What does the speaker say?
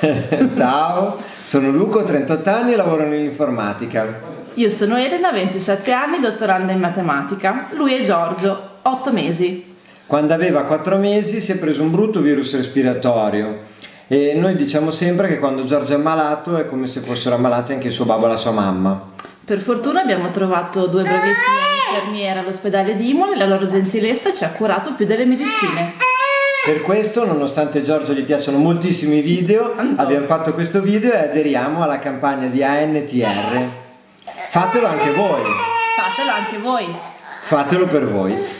Ciao, sono Luco, 38 anni e lavoro nell'informatica. Io sono Elena, 27 anni, dottoranda in matematica. Lui è Giorgio, 8 mesi. Quando aveva 4 mesi si è preso un brutto virus respiratorio e noi diciamo sempre che quando Giorgio è ammalato è come se fossero ammalati anche il suo babbo e la sua mamma. Per fortuna abbiamo trovato due bravissime infermiere all'ospedale di Imola e la loro gentilezza ci ha curato più delle medicine. Per questo, nonostante Giorgio gli piacciono moltissimi video, abbiamo fatto questo video e aderiamo alla campagna di ANTR. Fatelo anche voi! Fatelo anche voi! Fatelo per voi!